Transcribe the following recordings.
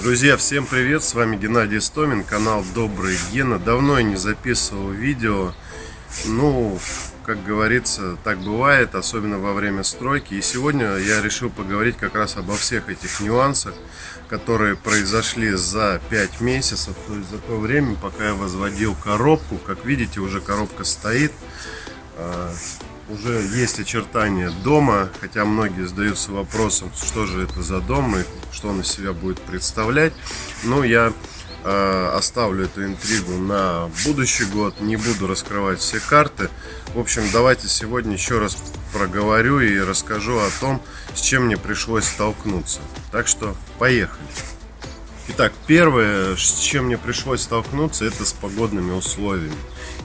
Друзья, всем привет! С вами Геннадий Стомин, канал Добрый Гена. Давно я не записывал видео. Ну, как говорится, так бывает, особенно во время стройки. И сегодня я решил поговорить как раз обо всех этих нюансах, которые произошли за 5 месяцев, то есть за то время, пока я возводил коробку. Как видите, уже коробка стоит. Уже есть очертания дома, хотя многие задаются вопросом, что же это за дом и что он из себя будет представлять. Но я э, оставлю эту интригу на будущий год, не буду раскрывать все карты. В общем, давайте сегодня еще раз проговорю и расскажу о том, с чем мне пришлось столкнуться. Так что поехали. Итак, первое, с чем мне пришлось столкнуться, это с погодными условиями.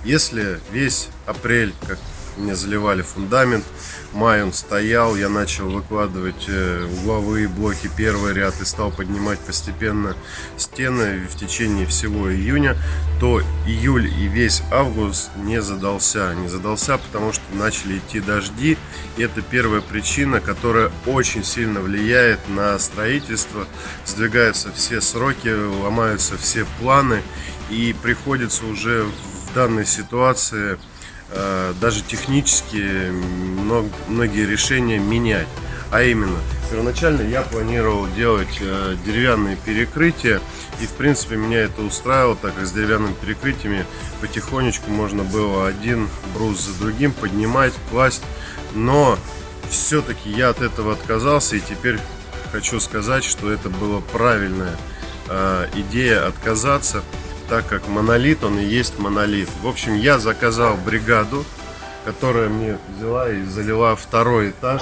Если весь апрель, как мне заливали фундамент. Май он стоял, я начал выкладывать э, угловые блоки, первый ряд и стал поднимать постепенно стены в течение всего июня, то июль и весь август не задался. Не задался, потому что начали идти дожди. И это первая причина, которая очень сильно влияет на строительство. Сдвигаются все сроки, ломаются все планы. И приходится уже в данной ситуации даже технически многие решения менять. А именно, первоначально я планировал делать э, деревянные перекрытия, и в принципе меня это устраивало, так как с деревянными перекрытиями потихонечку можно было один брус за другим поднимать, класть, но все-таки я от этого отказался, и теперь хочу сказать, что это была правильная э, идея отказаться, так как монолит, он и есть монолит. В общем, я заказал бригаду, которая мне взяла и залила второй этаж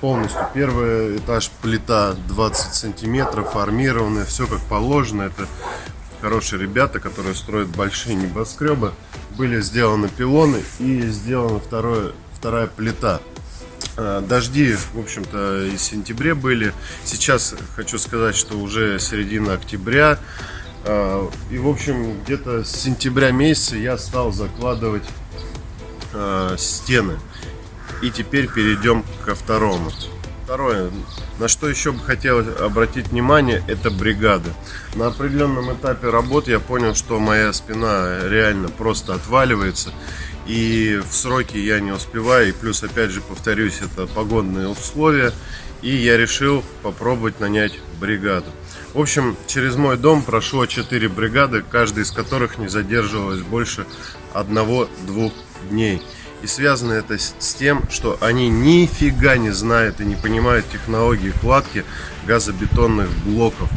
полностью. Первый этаж плита 20 сантиметров, армированная, все как положено. Это хорошие ребята, которые строят большие небоскребы. Были сделаны пилоны и сделана второе, вторая плита. А, дожди, в общем-то, и в сентябре были. Сейчас хочу сказать, что уже середина октября. А, и, в общем, где-то с сентября месяца я стал закладывать э, стены. И теперь перейдем ко второму. Второе, на что еще бы хотелось обратить внимание, это бригады. На определенном этапе работы я понял, что моя спина реально просто отваливается. И в сроки я не успеваю. И плюс, опять же, повторюсь, это погодные условия. И я решил попробовать нанять бригаду. В общем, через мой дом прошло 4 бригады, каждая из которых не задерживалась больше одного-двух дней. И связано это с тем, что они нифига не знают и не понимают технологии кладки газобетонных блоков.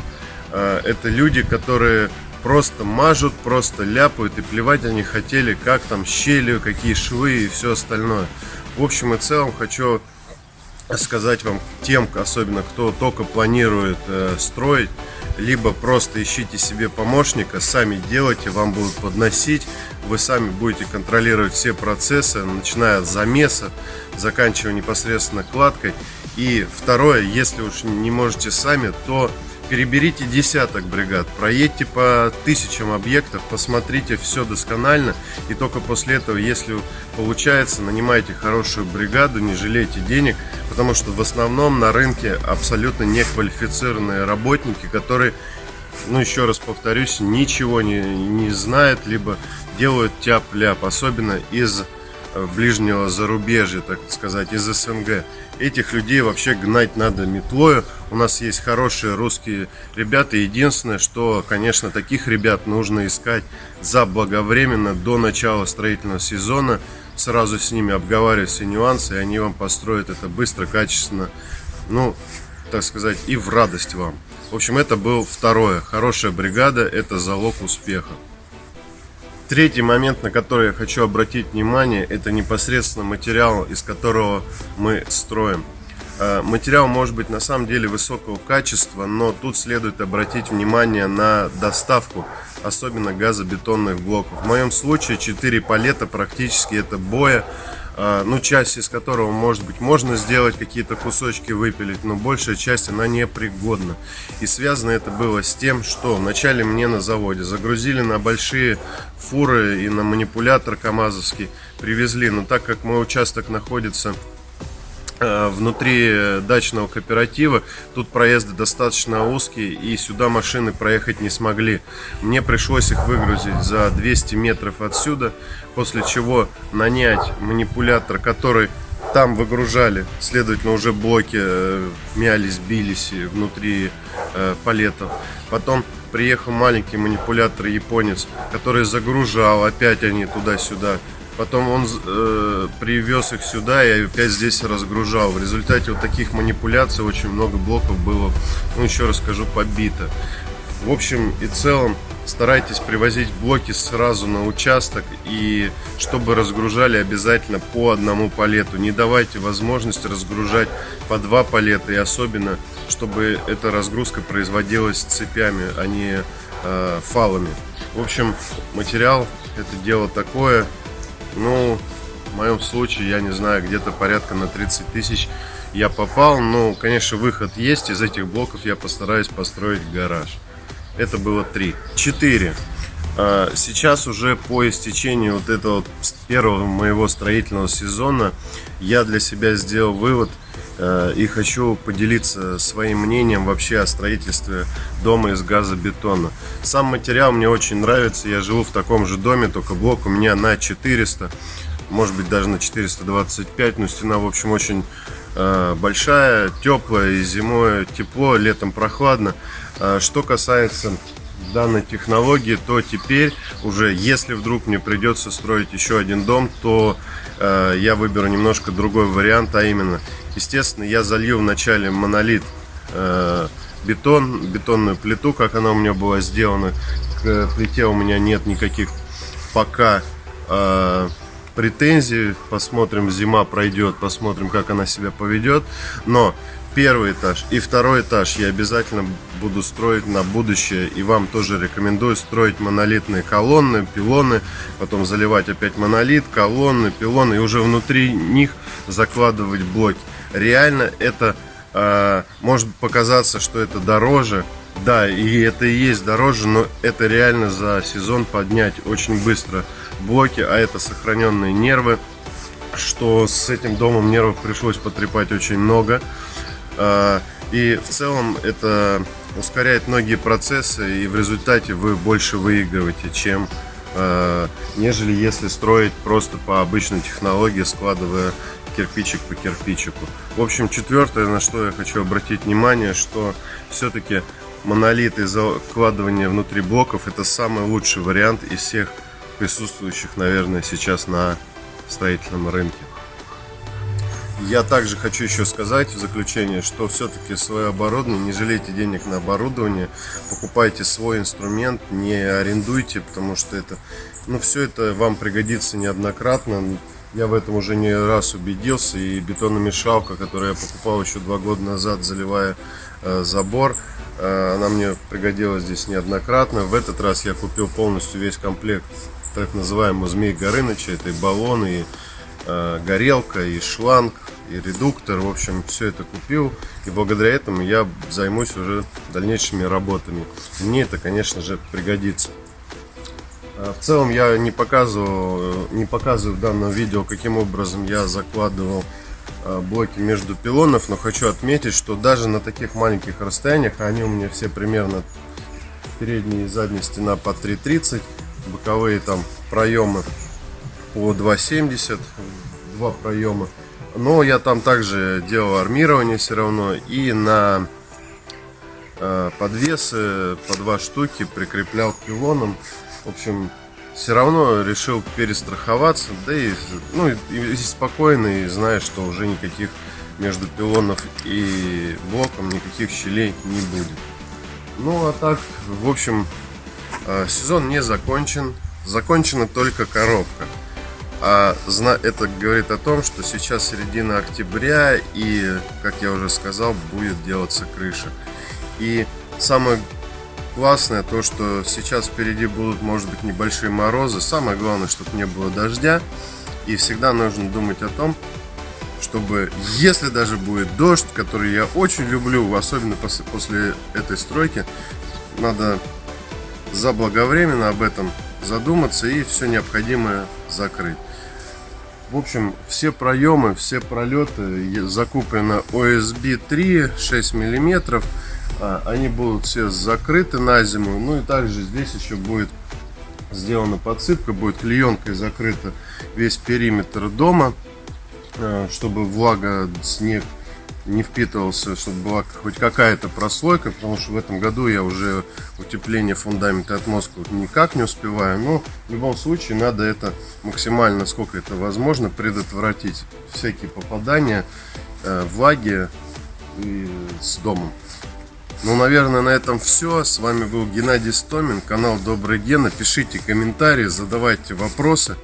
А, это люди, которые просто мажут, просто ляпают и плевать они хотели, как там щели, какие швы и все остальное. В общем и целом хочу сказать вам тем, особенно кто только планирует э, строить, либо просто ищите себе помощника, сами делайте, вам будут подносить, вы сами будете контролировать все процессы, начиная от замеса, заканчивая непосредственно кладкой. И второе, если уж не можете сами, то переберите десяток бригад, проедьте по тысячам объектов, посмотрите все досконально, и только после этого, если получается, нанимайте хорошую бригаду, не жалейте денег, потому что в основном на рынке абсолютно неквалифицированные работники, которые, ну еще раз повторюсь, ничего не, не знают, либо делают тяп-ляп, особенно из э, ближнего зарубежья, так сказать, из СНГ. Этих людей вообще гнать надо метлою. У нас есть хорошие русские ребята. Единственное, что, конечно, таких ребят нужно искать заблаговременно до начала строительного сезона. Сразу с ними обговаривать все нюансы, и они вам построят это быстро, качественно. Ну, так сказать, и в радость вам. В общем, это был второе. Хорошая бригада – это залог успеха. Третий момент, на который я хочу обратить внимание, это непосредственно материал, из которого мы строим. Э, материал может быть на самом деле высокого качества, но тут следует обратить внимание на доставку, особенно газобетонных блоков. В моем случае 4 палета практически это боя, а, ну, часть из которого, может быть, можно сделать какие-то кусочки выпилить, но большая часть, она непригодна. И связано это было с тем, что вначале мне на заводе загрузили на большие фуры и на манипулятор КАМАЗовский привезли, но так как мой участок находится Э, внутри дачного кооператива. Тут проезды достаточно узкие, и сюда машины проехать не смогли. Мне пришлось их выгрузить за 200 метров отсюда, после чего нанять манипулятор, который там выгружали, следовательно, уже блоки э, мялись, бились внутри э, палетов. Потом приехал маленький манипулятор японец, который загружал, опять они туда-сюда Потом он э, привез их сюда и опять здесь разгружал. В результате вот таких манипуляций очень много блоков было, ну еще раз скажу, побито. В общем и целом старайтесь привозить блоки сразу на участок и чтобы разгружали обязательно по одному палету. Не давайте возможность разгружать по два палета и особенно, чтобы эта разгрузка производилась цепями, а не э, фалами. В общем, материал это дело такое. Ну, в моем случае, я не знаю, где-то порядка на 30 тысяч я попал. Ну, конечно, выход есть. Из этих блоков я постараюсь построить гараж. Это было 3. 4. А, сейчас уже по истечению вот этого первого моего строительного сезона я для себя сделал вывод и хочу поделиться своим мнением вообще о строительстве дома из газобетона. Сам материал мне очень нравится, я живу в таком же доме, только блок у меня на 400, может быть даже на 425, но стена в общем очень э, большая, теплая и зимой тепло, летом прохладно. А что касается данной технологии, то теперь уже, если вдруг мне придется строить еще один дом, то э, я выберу немножко другой вариант, а именно, естественно, я залью вначале монолит э, бетон, бетонную плиту, как она у меня была сделана. К плите у меня нет никаких пока э, претензий. Посмотрим, зима пройдет, посмотрим, как она себя поведет. Но первый этаж и второй этаж я обязательно буду строить на будущее. И вам тоже рекомендую строить монолитные колонны, пилоны, потом заливать опять монолит, колонны, пилоны и уже внутри них закладывать блоки. Реально это э, может показаться, что это дороже. Да, и это и есть дороже, но это реально за сезон поднять очень быстро блоки, а это сохраненные нервы что с этим домом нервов пришлось потрепать очень много. А, и в целом это ускоряет многие процессы, и в результате вы больше выигрываете, чем а, нежели если строить просто по обычной технологии, складывая кирпичик по кирпичику. В общем, четвертое, на что я хочу обратить внимание, что все-таки монолит и закладывание внутри блоков это самый лучший вариант из всех присутствующих, наверное, сейчас на строительном рынке. Я также хочу еще сказать в заключение, что все-таки свое оборудование, не жалейте денег на оборудование, покупайте свой инструмент, не арендуйте, потому что это, ну, все это вам пригодится неоднократно. Я в этом уже не раз убедился, и бетономешалка, которую я покупал еще два года назад, заливая э, забор, э, она мне пригодилась здесь неоднократно. В этот раз я купил полностью весь комплект так называемого Змей Горыныча, это и баллоны, и э, горелка, и шланг, и редуктор, в общем, все это купил, и благодаря этому я займусь уже дальнейшими работами. Мне это, конечно же, пригодится. А, в целом я не показывал, не показываю в данном видео, каким образом я закладывал а, блоки между пилонов, но хочу отметить, что даже на таких маленьких расстояниях, а они у меня все примерно передняя и задняя стена по 3,30, боковые там проемы по 2,70, два проема, но я там также делал армирование все равно и на э, подвесы по два штуки прикреплял к пилонам. В общем, все равно решил перестраховаться, да и, ну, и, и спокойно, и зная, что уже никаких между пилонов и блоком никаких щелей не будет. Ну а так, в общем, э, сезон не закончен, закончена только коробка. А это говорит о том, что сейчас середина октября и, как я уже сказал, будет делаться крыша. И самое классное то, что сейчас впереди будут, может быть, небольшие морозы. Самое главное, чтобы не было дождя. И всегда нужно думать о том, чтобы, если даже будет дождь, который я очень люблю, особенно после, после этой стройки, надо заблаговременно об этом задуматься и все необходимое закрыть. В общем, все проемы, все пролеты закуплено OSB 3 6 миллиметров. А, Они будут все закрыты на зиму. Ну и также здесь еще будет сделана подсыпка, будет клеенкой закрыта весь периметр дома, э, чтобы влага, снег не впитывался, чтобы была хоть какая-то прослойка, потому что в этом году я уже утепление фундамента и отмостку никак не успеваю, но в любом случае надо это максимально, сколько это возможно, предотвратить всякие попадания э, влаги и с домом. Ну, наверное, на этом все. С вами был Геннадий Стомин, канал Добрый Гена. Пишите комментарии, задавайте вопросы.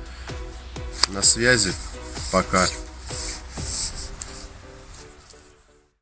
На связи. Пока.